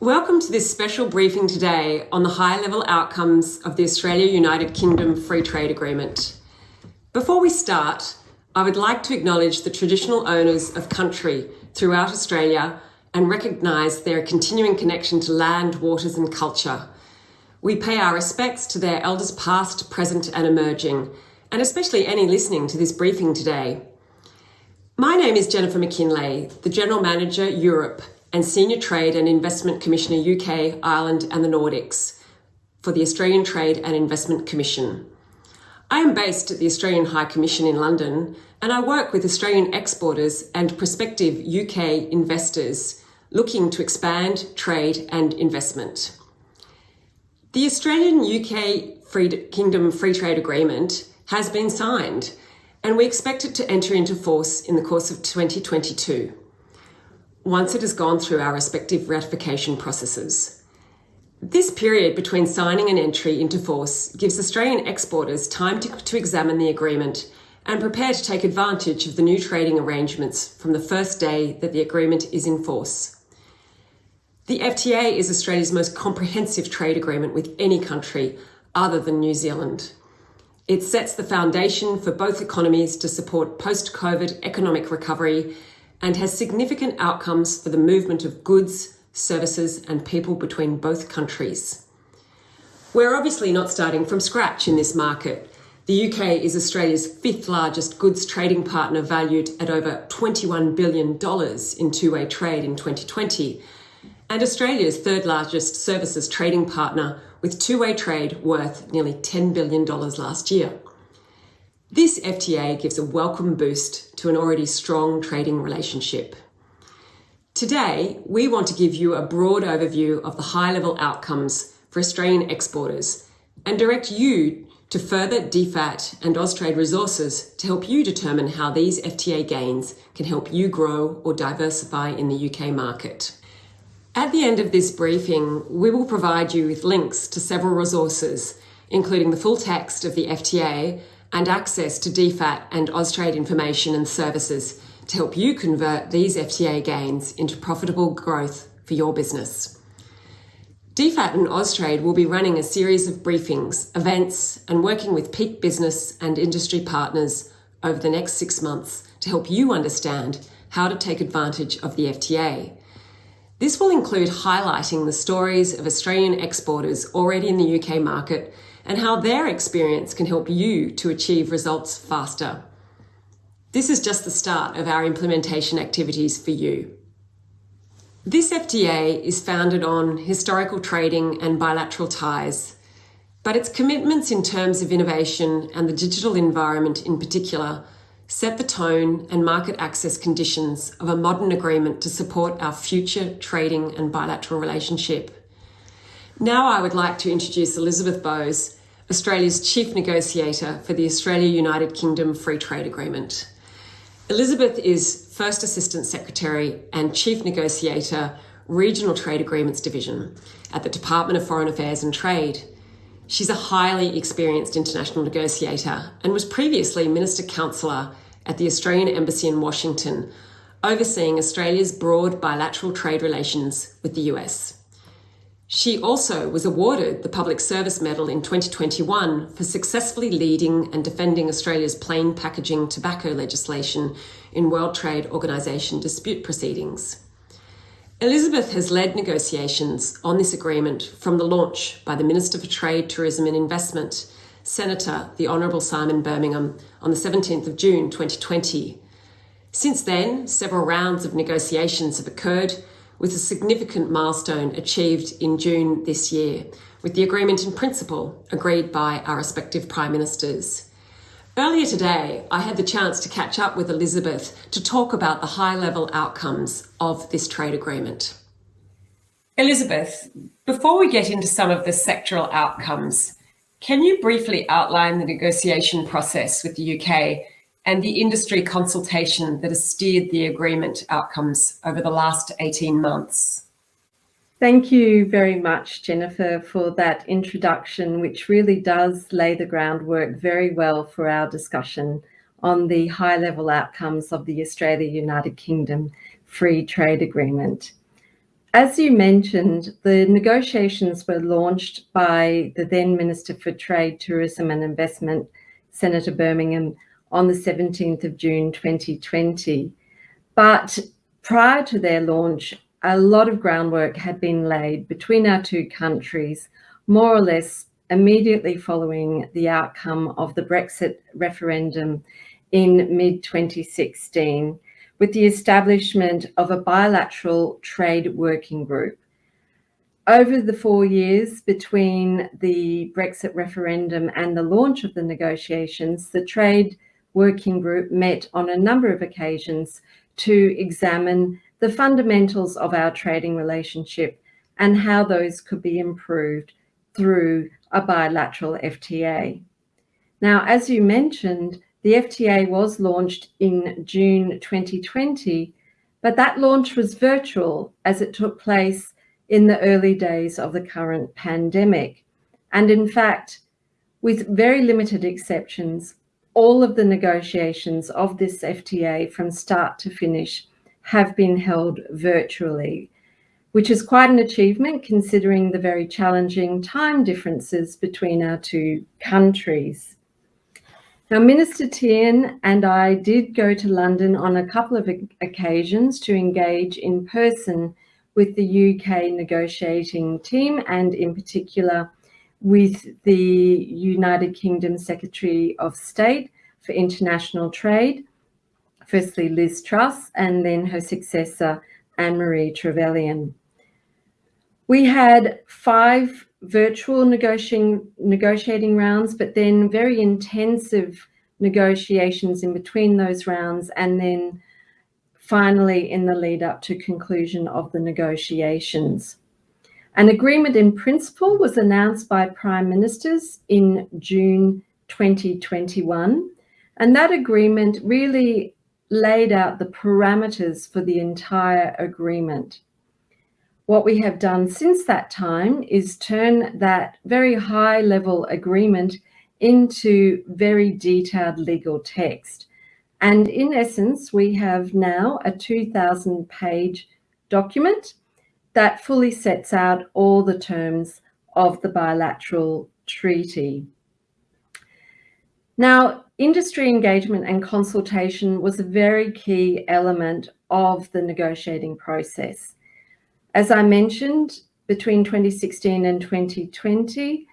Welcome to this special briefing today on the high-level outcomes of the Australia-United Kingdom Free Trade Agreement. Before we start, I would like to acknowledge the traditional owners of country throughout Australia and recognise their continuing connection to land, waters and culture. We pay our respects to their elders past, present and emerging, and especially any listening to this briefing today. My name is Jennifer McKinlay, the General Manager, Europe and Senior Trade and Investment Commissioner UK, Ireland and the Nordics for the Australian Trade and Investment Commission. I am based at the Australian High Commission in London and I work with Australian exporters and prospective UK investors looking to expand trade and investment. The Australian-UK Free Kingdom Free Trade Agreement has been signed and we expect it to enter into force in the course of 2022 once it has gone through our respective ratification processes. This period between signing and entry into force gives Australian exporters time to, to, examine the agreement and prepare to take advantage of the new trading arrangements from the first day that the agreement is in force. The FTA is Australia's most comprehensive trade agreement with any country other than New Zealand. It sets the foundation for both economies to support post-COVID economic recovery and has significant outcomes for the movement of goods, services and people between both countries. We're obviously not starting from scratch in this market. The UK is Australia's fifth largest goods trading partner valued at over $21 billion in two-way trade in 2020, and Australia's third largest services trading partner with two-way trade worth nearly $10 billion last year. This FTA gives a welcome boost to an already strong trading relationship. Today, we want to give you a broad overview of the high-level outcomes for Australian exporters and direct you to further DFAT and Austrade resources to help you determine how these FTA gains can help you grow or diversify in the UK market. At the end of this briefing, we will provide you with links to several resources, including the full text of the FTA and access to DFAT and Austrade information and services to help you convert these FTA gains into profitable growth for your business. DFAT and Austrade will be running a series of briefings, events and working with peak business and industry partners over the next six months to help you understand how to take advantage of the FTA. This will include highlighting the stories of Australian exporters already in the UK market and how their experience can help you to achieve results faster. This is just the start of our implementation activities for you. This FTA is founded on historical trading and bilateral ties, but its commitments in terms of innovation and the digital environment in particular set the tone and market access conditions of a modern agreement to support our future trading and bilateral relationship. Now I would like to introduce Elizabeth Bowes, Australia's Chief Negotiator for the Australia-United Kingdom Free Trade Agreement. Elizabeth is First Assistant Secretary and Chief Negotiator, Regional Trade Agreements Division at the Department of Foreign Affairs and Trade. She's a highly experienced international negotiator and was previously Minister Counselor at the Australian Embassy in Washington, overseeing Australia's broad bilateral trade relations with the US. She also was awarded the Public Service Medal in 2021 for successfully leading and defending Australia's plain packaging tobacco legislation in World Trade Organization dispute proceedings. Elizabeth has led negotiations on this agreement from the launch by the Minister for Trade, Tourism and Investment, Senator the Honourable Simon Birmingham, on the 17th of June 2020. Since then, several rounds of negotiations have occurred with a significant milestone achieved in June this year, with the agreement in principle agreed by our respective Prime Ministers. Earlier today, I had the chance to catch up with Elizabeth to talk about the high-level outcomes of this trade agreement. Elizabeth, before we get into some of the sectoral outcomes, can you briefly outline the negotiation process with the UK and the industry consultation that has steered the agreement outcomes over the last 18 months. Thank you very much, Jennifer, for that introduction, which really does lay the groundwork very well for our discussion on the high-level outcomes of the Australia-United Kingdom Free Trade Agreement. As you mentioned, the negotiations were launched by the then Minister for Trade, Tourism and Investment, Senator Birmingham, on the 17th of June 2020. But prior to their launch, a lot of groundwork had been laid between our two countries, more or less immediately following the outcome of the Brexit referendum in mid 2016 with the establishment of a bilateral trade working group. Over the four years between the Brexit referendum and the launch of the negotiations, the trade working group met on a number of occasions to examine the fundamentals of our trading relationship and how those could be improved through a bilateral FTA. Now, as you mentioned, the FTA was launched in June 2020, but that launch was virtual as it took place in the early days of the current pandemic. And in fact, with very limited exceptions, all of the negotiations of this FTA from start to finish have been held virtually, which is quite an achievement considering the very challenging time differences between our two countries. Now, Minister Tehan and I did go to London on a couple of occasions to engage in person with the UK negotiating team and in particular with the United Kingdom Secretary of State for International Trade, firstly Liz Truss and then her successor Anne-Marie Trevelyan. We had five virtual negotiating, negotiating rounds, but then very intensive negotiations in between those rounds, and then finally in the lead up to conclusion of the negotiations. An agreement in principle was announced by Prime Ministers in June 2021, and that agreement really laid out the parameters for the entire agreement. What we have done since that time is turn that very high level agreement into very detailed legal text. And in essence, we have now a 2000 page document that fully sets out all the terms of the bilateral treaty. Now, industry engagement and consultation was a very key element of the negotiating process. As I mentioned, between 2016 and 2020,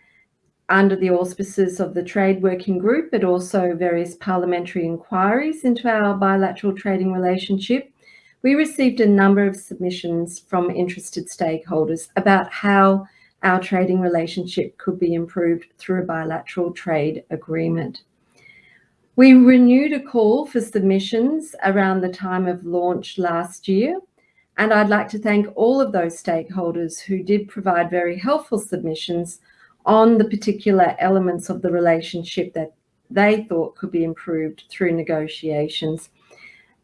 under the auspices of the Trade Working Group, but also various parliamentary inquiries into our bilateral trading relationship, we received a number of submissions from interested stakeholders about how our trading relationship could be improved through a bilateral trade agreement. We renewed a call for submissions around the time of launch last year, and I'd like to thank all of those stakeholders who did provide very helpful submissions on the particular elements of the relationship that they thought could be improved through negotiations.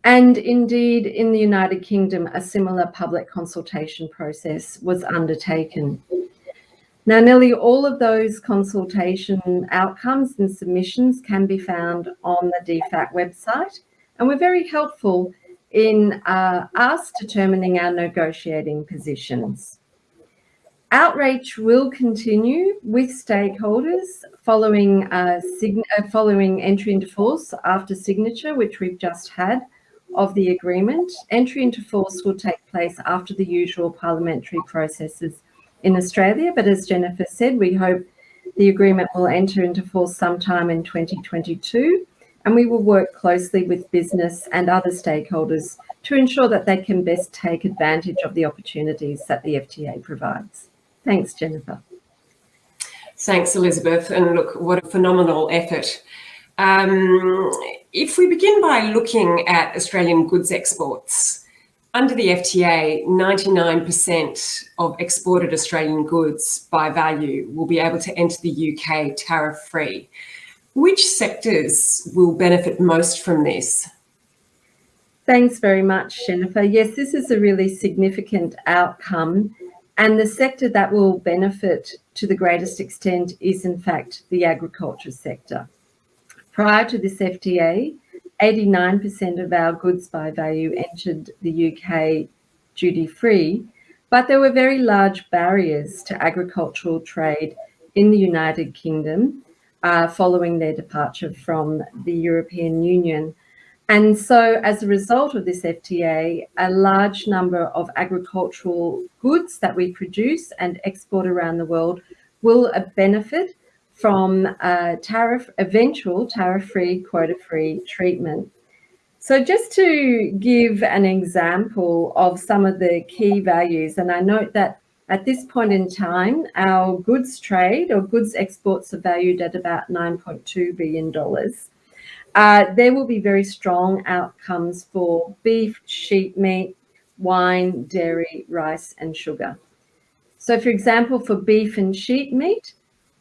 And indeed, in the United Kingdom, a similar public consultation process was undertaken. Now, nearly all of those consultation outcomes and submissions can be found on the DFAT website, and we're very helpful in uh, us determining our negotiating positions. Outreach will continue with stakeholders following, uh, uh, following entry into force after signature, which we've just had of the agreement. Entry into force will take place after the usual parliamentary processes in Australia, but as Jennifer said, we hope the agreement will enter into force sometime in 2022 and we will work closely with business and other stakeholders to ensure that they can best take advantage of the opportunities that the FTA provides. Thanks, Jennifer. Thanks, Elizabeth. And look, what a phenomenal effort. Um, if we begin by looking at Australian goods exports, under the FTA, 99% of exported Australian goods by value will be able to enter the UK tariff-free. Which sectors will benefit most from this? Thanks very much, Jennifer. Yes, this is a really significant outcome. And the sector that will benefit to the greatest extent is, in fact, the agriculture sector. Prior to this FTA, 89% of our goods by value entered the UK duty free, But there were very large barriers to agricultural trade in the United Kingdom uh, following their departure from the European Union. And so as a result of this FTA, a large number of agricultural goods that we produce and export around the world will benefit from tariff, eventual tariff-free, quota-free treatment. So just to give an example of some of the key values, and I note that at this point in time, our goods trade or goods exports are valued at about $9.2 billion. Uh, there will be very strong outcomes for beef, sheep meat, wine, dairy, rice, and sugar. So for example, for beef and sheep meat,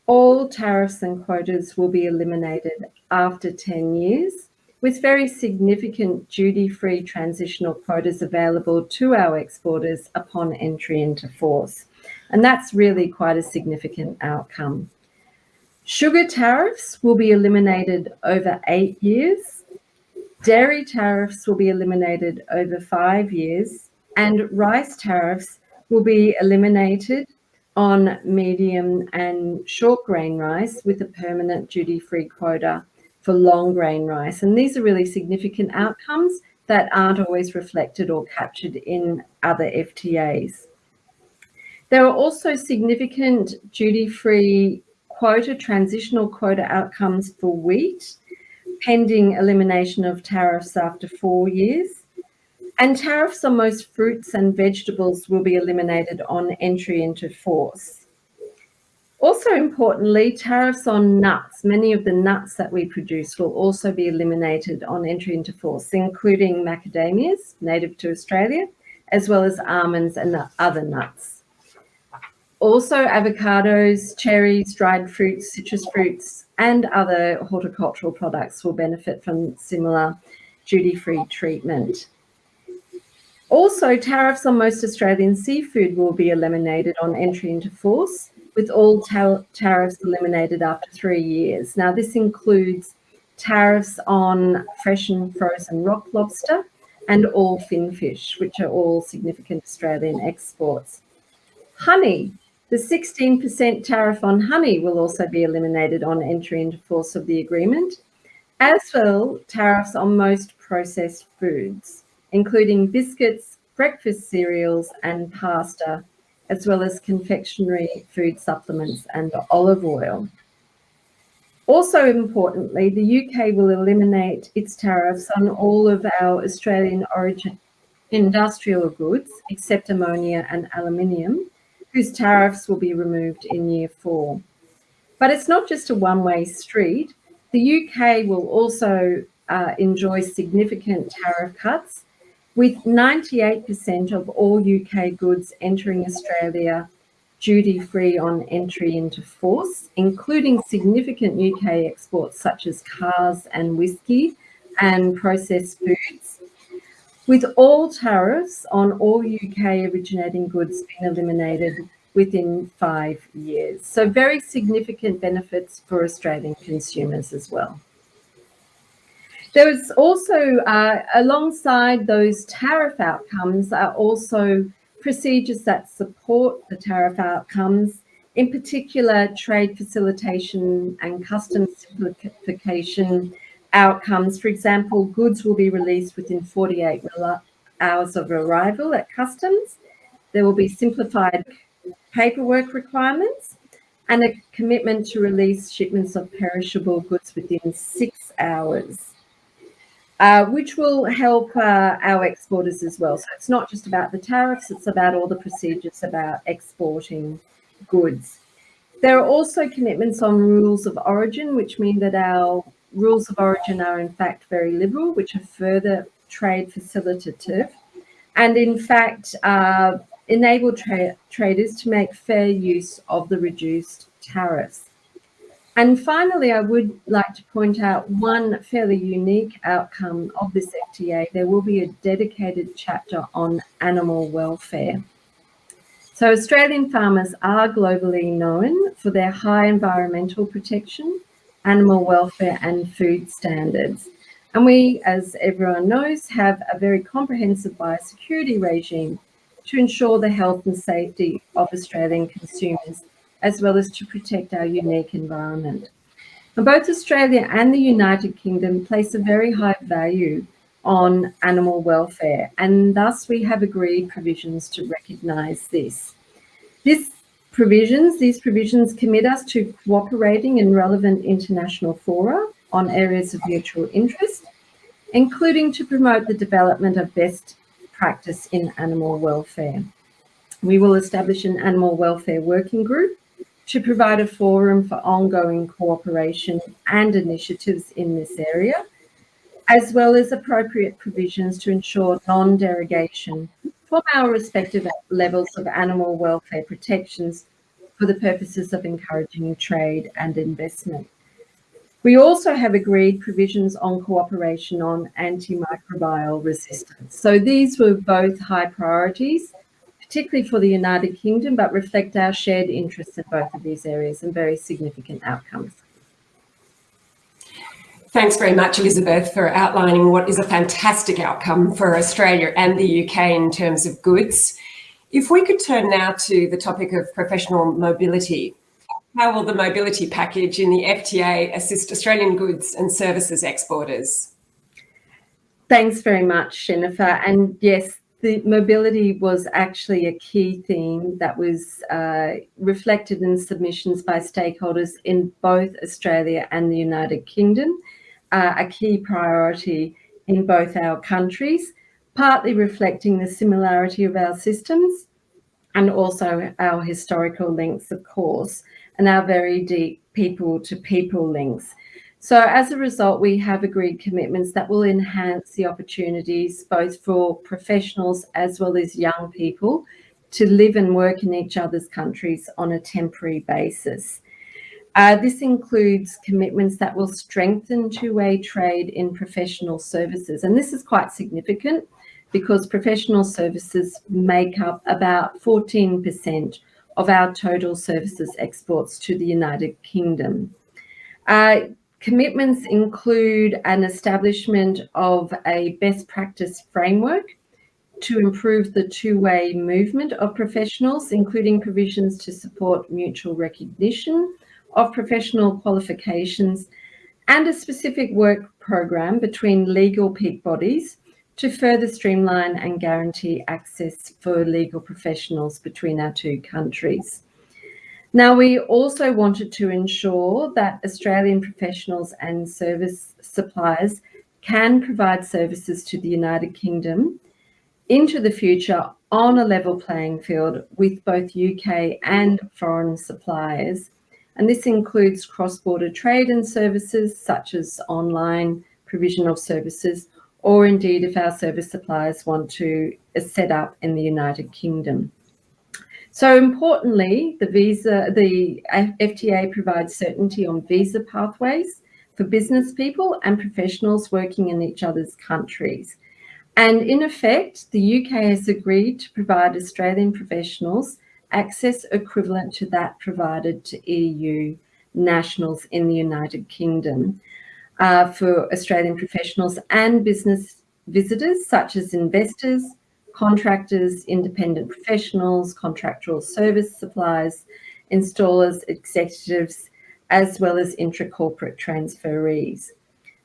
all tariffs and quotas will be eliminated after 10 years, with very significant duty-free transitional quotas available to our exporters upon entry into force. And that's really quite a significant outcome. Sugar tariffs will be eliminated over eight years. Dairy tariffs will be eliminated over five years and rice tariffs will be eliminated on medium and short grain rice with a permanent duty-free quota for long grain rice. And these are really significant outcomes that aren't always reflected or captured in other FTAs. There are also significant duty-free quota, transitional quota outcomes for wheat, pending elimination of tariffs after four years. And tariffs on most fruits and vegetables will be eliminated on entry into force. Also importantly, tariffs on nuts, many of the nuts that we produce will also be eliminated on entry into force, including macadamias, native to Australia, as well as almonds and other nuts. Also avocados, cherries, dried fruits, citrus fruits, and other horticultural products will benefit from similar duty-free treatment. Also, tariffs on most Australian seafood will be eliminated on entry into force, with all tariffs eliminated after three years. Now, this includes tariffs on fresh and frozen rock lobster and all finfish, which are all significant Australian exports. Honey the 16% tariff on honey will also be eliminated on entry into force of the agreement, as well tariffs on most processed foods, including biscuits, breakfast cereals and pasta, as well as confectionery food supplements and olive oil. Also importantly, the UK will eliminate its tariffs on all of our Australian origin industrial goods, except ammonia and aluminium, whose tariffs will be removed in year four. But it's not just a one-way street. The UK will also uh, enjoy significant tariff cuts with 98% of all UK goods entering Australia duty-free on entry into force, including significant UK exports such as cars and whisky and processed foods, with all tariffs on all UK originating goods being eliminated within five years. So very significant benefits for Australian consumers as well. There was also, uh, alongside those tariff outcomes, are also procedures that support the tariff outcomes, in particular trade facilitation and customs simplification outcomes. For example, goods will be released within 48 hours of arrival at customs. There will be simplified paperwork requirements and a commitment to release shipments of perishable goods within six hours, uh, which will help uh, our exporters as well. So it's not just about the tariffs, it's about all the procedures about exporting goods. There are also commitments on rules of origin, which mean that our rules of origin are in fact very liberal, which are further trade facilitative. And in fact, uh, enable tra traders to make fair use of the reduced tariffs. And finally, I would like to point out one fairly unique outcome of this FTA. There will be a dedicated chapter on animal welfare. So Australian farmers are globally known for their high environmental protection animal welfare and food standards. And we, as everyone knows, have a very comprehensive biosecurity regime to ensure the health and safety of Australian consumers, as well as to protect our unique environment. Both Australia and the United Kingdom place a very high value on animal welfare, and thus we have agreed provisions to recognise this. This provisions, these provisions commit us to cooperating in relevant international fora on areas of mutual interest, including to promote the development of best practice in animal welfare. We will establish an animal welfare working group to provide a forum for ongoing cooperation and initiatives in this area, as well as appropriate provisions to ensure non-derogation from our respective levels of animal welfare protections for the purposes of encouraging trade and investment. We also have agreed provisions on cooperation on antimicrobial resistance. So these were both high priorities, particularly for the United Kingdom, but reflect our shared interests in both of these areas and very significant outcomes. Thanks very much, Elizabeth, for outlining what is a fantastic outcome for Australia and the UK in terms of goods. If we could turn now to the topic of professional mobility. How will the mobility package in the FTA assist Australian goods and services exporters? Thanks very much, Jennifer. And yes, the mobility was actually a key theme that was uh, reflected in submissions by stakeholders in both Australia and the United Kingdom, uh, a key priority in both our countries partly reflecting the similarity of our systems and also our historical links, of course, and our very deep people to people links. So as a result, we have agreed commitments that will enhance the opportunities both for professionals as well as young people to live and work in each other's countries on a temporary basis. Uh, this includes commitments that will strengthen two-way trade in professional services. And this is quite significant because professional services make up about 14% of our total services exports to the United Kingdom. Uh, commitments include an establishment of a best practice framework to improve the two-way movement of professionals, including provisions to support mutual recognition of professional qualifications and a specific work program between legal peak bodies to further streamline and guarantee access for legal professionals between our two countries. Now, we also wanted to ensure that Australian professionals and service suppliers can provide services to the United Kingdom into the future on a level playing field with both UK and foreign suppliers. And this includes cross-border trade and services such as online provision of services or indeed if our service suppliers want to set up in the United Kingdom. So importantly, the visa, the FTA provides certainty on visa pathways for business people and professionals working in each other's countries. And in effect, the UK has agreed to provide Australian professionals access equivalent to that provided to EU nationals in the United Kingdom uh, for Australian professionals and business visitors, such as investors, contractors, independent professionals, contractual service suppliers, installers, executives, as well as intra-corporate transferees.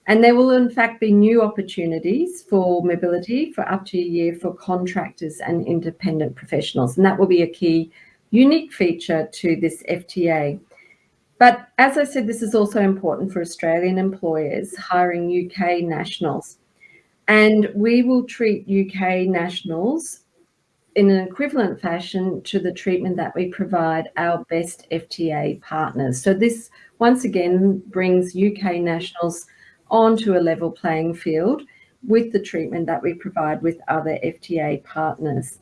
And there will in fact be new opportunities for mobility for up to a year for contractors and independent professionals. And that will be a key unique feature to this FTA. But as I said, this is also important for Australian employers hiring UK nationals. And we will treat UK nationals in an equivalent fashion to the treatment that we provide our best FTA partners. So this once again brings UK nationals onto a level playing field with the treatment that we provide with other FTA partners.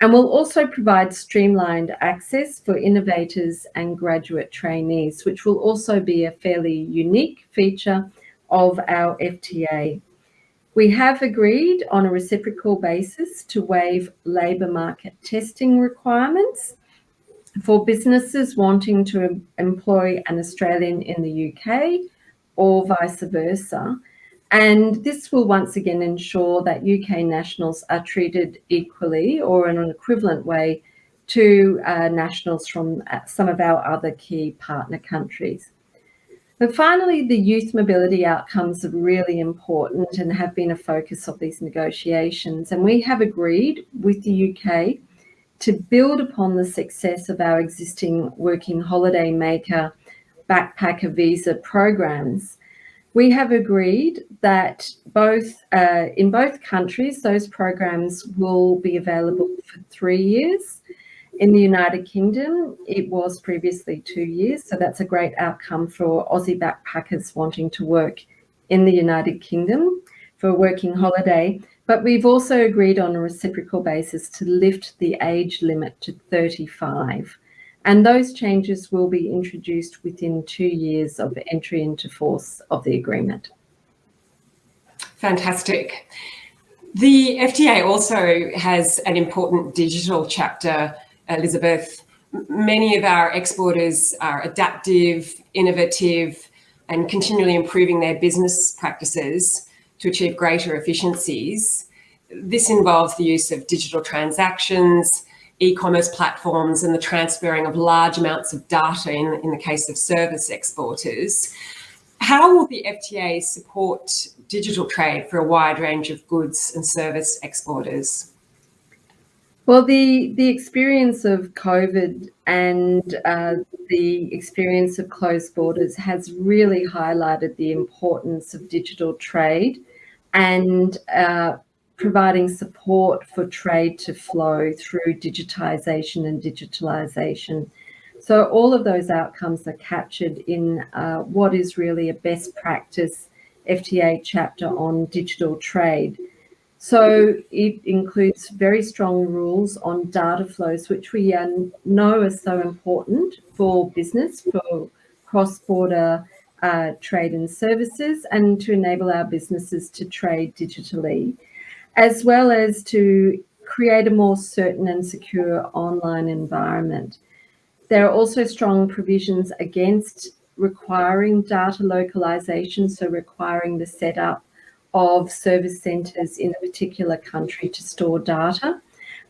And we'll also provide streamlined access for innovators and graduate trainees, which will also be a fairly unique feature of our FTA. We have agreed on a reciprocal basis to waive labour market testing requirements for businesses wanting to employ an Australian in the UK or vice versa And this will once again ensure that UK nationals are treated equally or in an equivalent way to uh, nationals from uh, some of our other key partner countries. And finally, the youth mobility outcomes are really important and have been a focus of these negotiations. And we have agreed with the UK to build upon the success of our existing working holiday maker backpacker visa programs. We have agreed that both uh, in both countries, those programs will be available for three years in the United Kingdom, it was previously two years, so that's a great outcome for Aussie backpackers wanting to work in the United Kingdom for a working holiday. But we've also agreed on a reciprocal basis to lift the age limit to 35. And those changes will be introduced within two years of entry into force of the agreement. Fantastic. The FTA also has an important digital chapter Elizabeth, many of our exporters are adaptive, innovative, and continually improving their business practices to achieve greater efficiencies. This involves the use of digital transactions, e-commerce platforms, and the transferring of large amounts of data in, in the case of service exporters. How will the FTA support digital trade for a wide range of goods and service exporters? Well, the, the experience of COVID and uh, the experience of closed borders has really highlighted the importance of digital trade and uh, providing support for trade to flow through digitisation and digitalisation. So all of those outcomes are captured in uh, what is really a best practice FTA chapter on digital trade. So it includes very strong rules on data flows, which we know are so important for business, for cross-border uh, trade and services, and to enable our businesses to trade digitally, as well as to create a more certain and secure online environment. There are also strong provisions against requiring data localization, so requiring the setup of service centres in a particular country to store data,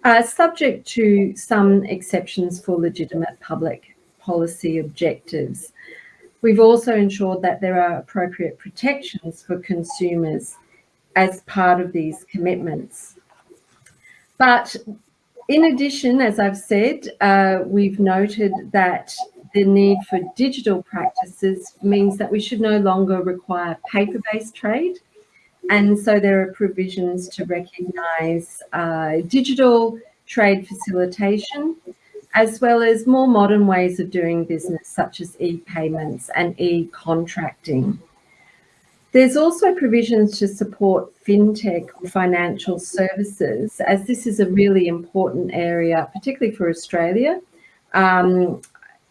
uh, subject to some exceptions for legitimate public policy objectives. We've also ensured that there are appropriate protections for consumers as part of these commitments. But in addition, as I've said, uh, we've noted that the need for digital practices means that we should no longer require paper-based trade and so there are provisions to recognise uh, digital trade facilitation, as well as more modern ways of doing business, such as e-payments and e-contracting. There's also provisions to support fintech financial services, as this is a really important area, particularly for Australia, um,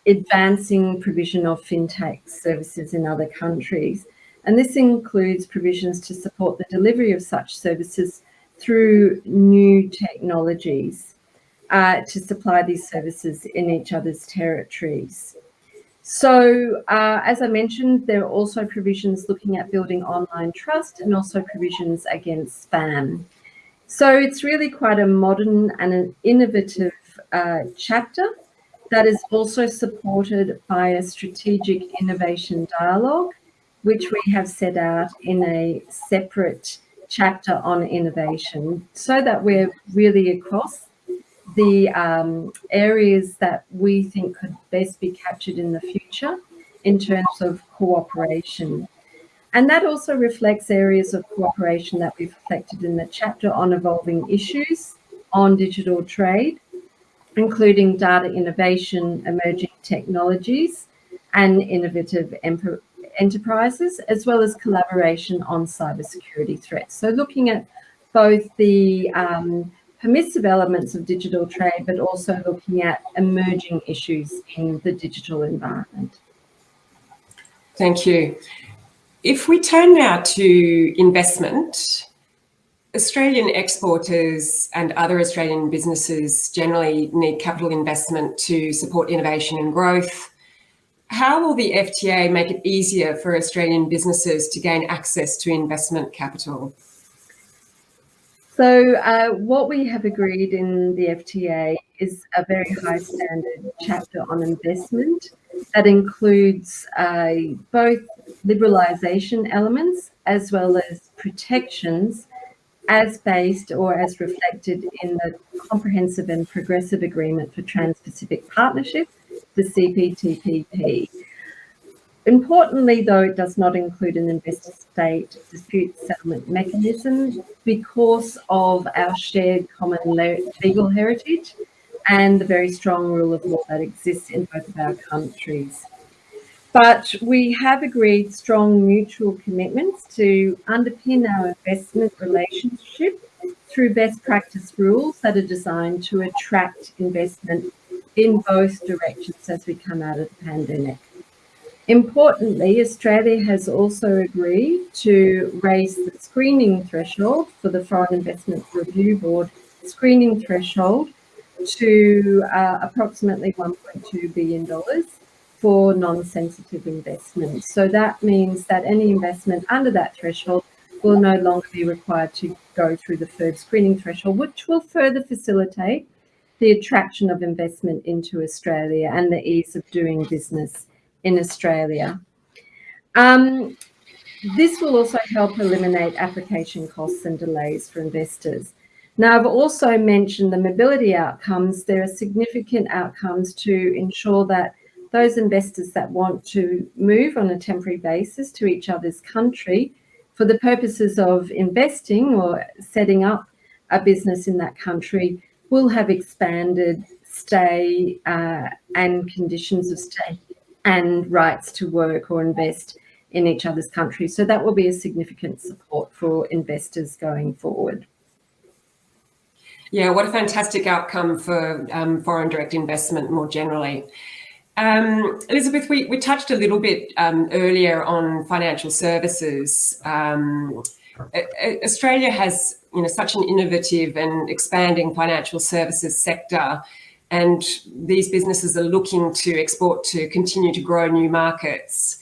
advancing provision of fintech services in other countries. And this includes provisions to support the delivery of such services through new technologies uh, to supply these services in each other's territories. So, uh, as I mentioned, there are also provisions looking at building online trust and also provisions against spam. So it's really quite a modern and an innovative uh, chapter that is also supported by a strategic innovation dialogue which we have set out in a separate chapter on innovation so that we're really across the um, areas that we think could best be captured in the future in terms of cooperation. And that also reflects areas of cooperation that we've reflected in the chapter on evolving issues on digital trade, including data innovation, emerging technologies, and innovative enterprises, as well as collaboration on cybersecurity threats. So looking at both the um, permissive elements of digital trade, but also looking at emerging issues in the digital environment. Thank you. If we turn now to investment, Australian exporters and other Australian businesses generally need capital investment to support innovation and growth, how will the FTA make it easier for Australian businesses to gain access to investment capital? So uh, what we have agreed in the FTA is a very high standard chapter on investment that includes uh, both liberalisation elements as well as protections as based or as reflected in the Comprehensive and Progressive Agreement for Trans-Pacific Partnership, the CPTPP. Importantly, though, it does not include an investor-state dispute settlement mechanism because of our shared common legal heritage and the very strong rule of law that exists in both of our countries. But we have agreed strong mutual commitments to underpin our investment relationship through best practice rules that are designed to attract investment in both directions as we come out of the pandemic. Importantly, Australia has also agreed to raise the screening threshold for the Foreign Investment Review Board screening threshold to uh, approximately $1.2 billion for non-sensitive investments. So that means that any investment under that threshold will no longer be required to go through the third screening threshold, which will further facilitate the attraction of investment into Australia and the ease of doing business in Australia. Um, this will also help eliminate application costs and delays for investors. Now, I've also mentioned the mobility outcomes. There are significant outcomes to ensure that those investors that want to move on a temporary basis to each other's country for the purposes of investing or setting up a business in that country will have expanded stay uh, and conditions of stay and rights to work or invest in each other's countries. So that will be a significant support for investors going forward. Yeah, what a fantastic outcome for um, foreign direct investment more generally. Um, Elizabeth, we, we touched a little bit um, earlier on financial services. Um, Australia has you know, such an innovative and expanding financial services sector and these businesses are looking to export to continue to grow new markets.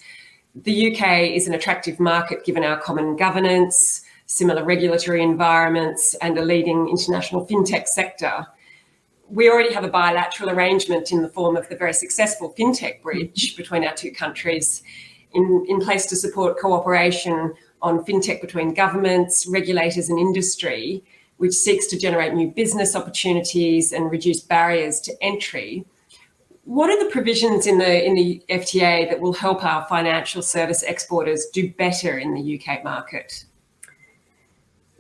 The UK is an attractive market given our common governance, similar regulatory environments and a leading international fintech sector. We already have a bilateral arrangement in the form of the very successful fintech bridge between our two countries in, in place to support cooperation on fintech between governments, regulators and industry which seeks to generate new business opportunities and reduce barriers to entry. What are the provisions in the, in the FTA that will help our financial service exporters do better in the UK market?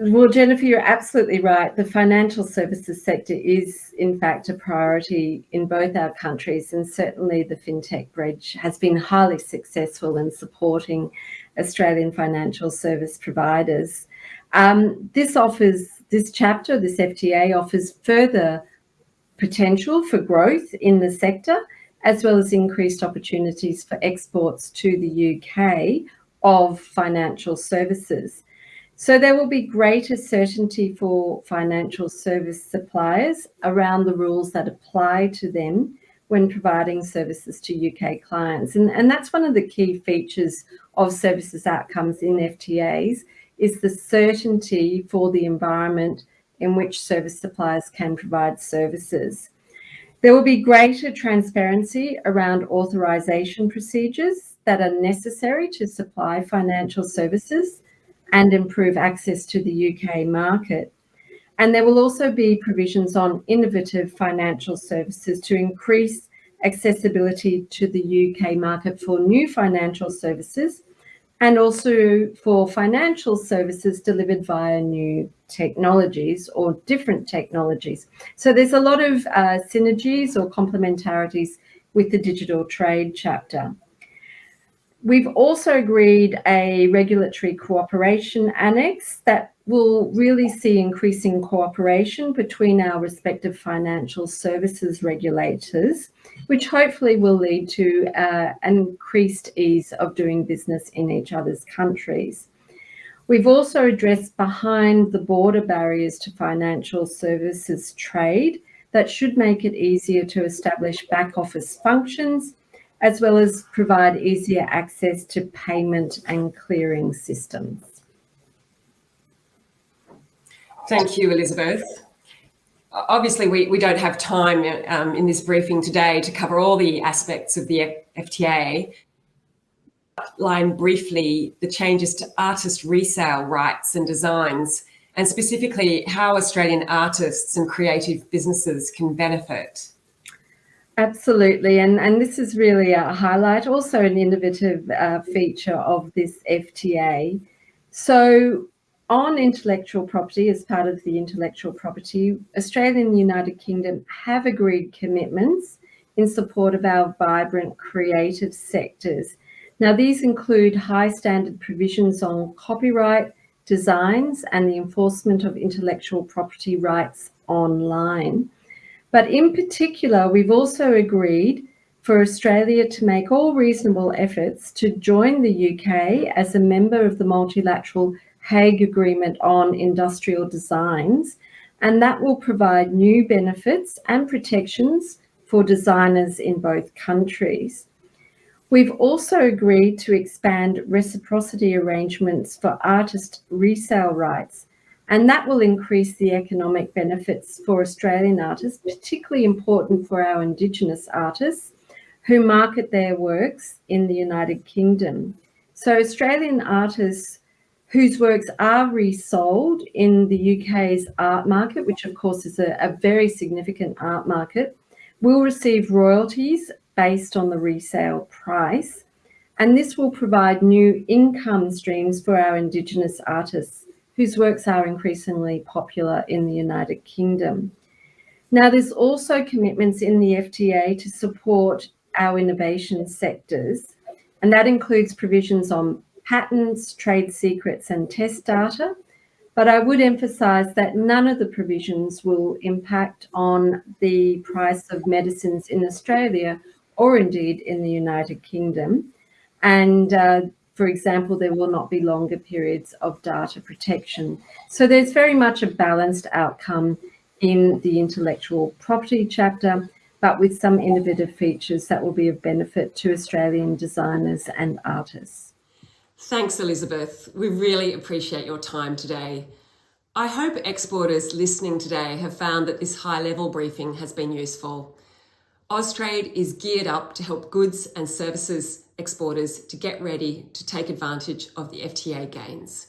Well, Jennifer, you're absolutely right. The financial services sector is, in fact, a priority in both our countries, and certainly the FinTech Bridge has been highly successful in supporting Australian financial service providers. Um, this offers this chapter, this FTA, offers further potential for growth in the sector, as well as increased opportunities for exports to the UK of financial services. So there will be greater certainty for financial service suppliers around the rules that apply to them when providing services to UK clients. And, and that's one of the key features of services outcomes in FTAs is the certainty for the environment in which service suppliers can provide services. There will be greater transparency around authorisation procedures that are necessary to supply financial services and improve access to the UK market. And there will also be provisions on innovative financial services to increase accessibility to the UK market for new financial services and also for financial services delivered via new technologies or different technologies. So there's a lot of uh, synergies or complementarities with the digital trade chapter. We've also agreed a regulatory cooperation annex that will really see increasing cooperation between our respective financial services regulators which hopefully will lead to uh, an increased ease of doing business in each other's countries. We've also addressed behind the border barriers to financial services trade that should make it easier to establish back office functions as well as provide easier access to payment and clearing systems. Thank you, Elizabeth. Obviously, we, we don't have time um, in this briefing today to cover all the aspects of the FTA. Line briefly the changes to artist resale rights and designs, and specifically how Australian artists and creative businesses can benefit. Absolutely, and, and this is really a highlight, also an innovative uh, feature of this FTA. So on intellectual property, as part of the intellectual property, Australia and the United Kingdom have agreed commitments in support of our vibrant creative sectors. Now, these include high standard provisions on copyright, designs, and the enforcement of intellectual property rights online. But in particular, we've also agreed for Australia to make all reasonable efforts to join the UK as a member of the multilateral Hague Agreement on Industrial Designs, and that will provide new benefits and protections for designers in both countries. We've also agreed to expand reciprocity arrangements for artist resale rights, and that will increase the economic benefits for Australian artists, particularly important for our Indigenous artists who market their works in the United Kingdom. So Australian artists whose works are resold in the UK's art market, which of course is a, a very significant art market, will receive royalties based on the resale price. And this will provide new income streams for our Indigenous artists whose works are increasingly popular in the United Kingdom. Now, there's also commitments in the FTA to support our innovation sectors, and that includes provisions on patents, trade secrets and test data. But I would emphasise that none of the provisions will impact on the price of medicines in Australia or indeed in the United Kingdom. And uh, for example, there will not be longer periods of data protection. So there's very much a balanced outcome in the intellectual property chapter, but with some innovative features that will be of benefit to Australian designers and artists. Thanks, Elizabeth. We really appreciate your time today. I hope exporters listening today have found that this high level briefing has been useful. Austrade is geared up to help goods and services exporters to get ready to take advantage of the FTA gains.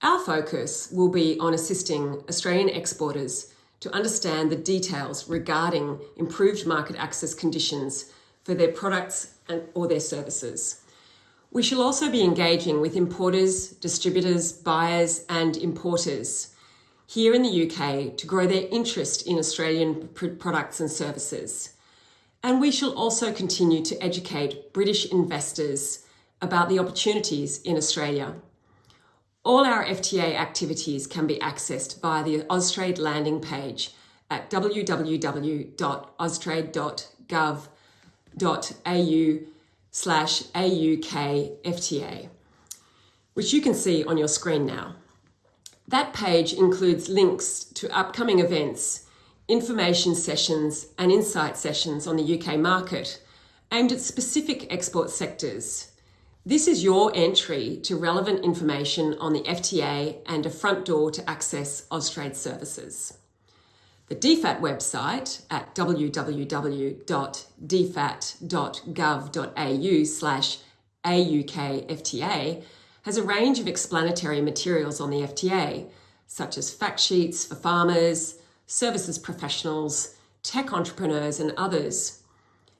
Our focus will be on assisting Australian exporters to understand the details regarding improved market access conditions for their products and, or their services. We shall also be engaging with importers, distributors, buyers and importers here in the UK to grow their interest in Australian products and services. And we shall also continue to educate British investors about the opportunities in Australia. All our FTA activities can be accessed via the Austrade landing page at www.austrade.gov.au slash AUKFTA, which you can see on your screen now. That page includes links to upcoming events, information sessions and insight sessions on the UK market aimed at specific export sectors. This is your entry to relevant information on the FTA and a front door to access Austrade services. The DFAT website at www.dfat.gov.au slash AUKFTA has a range of explanatory materials on the FTA, such as fact sheets for farmers, services professionals, tech entrepreneurs and others.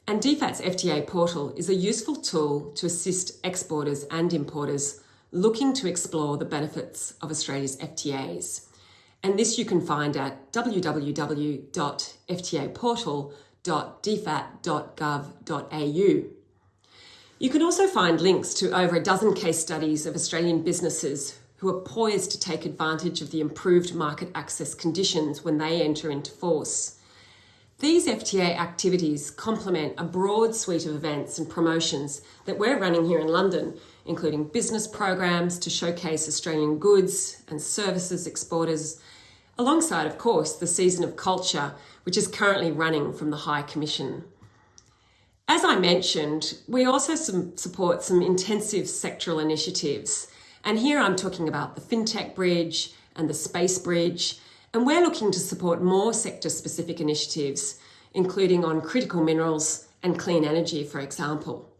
And DFAT's FTA portal is a useful tool to assist exporters and importers looking to explore the benefits of Australia's FTAs and this you can find at www.ftaportal.dfat.gov.au. You can also find links to over a dozen case studies of Australian businesses who are poised to take advantage of the improved market access conditions when they enter into force. These FTA activities complement a broad suite of events and promotions that we're running here in London, including business programs to showcase Australian goods and services exporters, alongside, of course, the season of culture, which is currently running from the High Commission. As I mentioned, we also some, support some intensive sectoral initiatives. And here I'm talking about the FinTech Bridge and the Space Bridge. And we're looking to support more sector specific initiatives, including on critical minerals and clean energy, for example.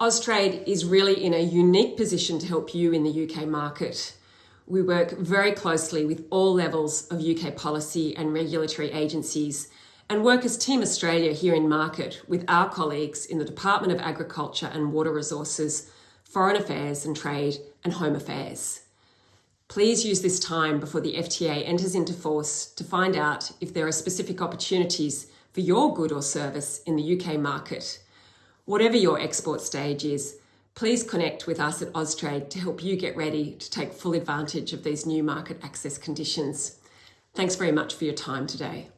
Austrade is really in a unique position to help you in the UK market. We work very closely with all levels of UK policy and regulatory agencies and work as Team Australia here in market with our colleagues in the Department of Agriculture and Water Resources, Foreign Affairs and Trade and Home Affairs. Please use this time before the FTA enters into force to find out if there are specific opportunities for your good or service in the UK market Whatever your export stage is, please connect with us at Austrade to help you get ready to take full advantage of these new market access conditions. Thanks very much for your time today.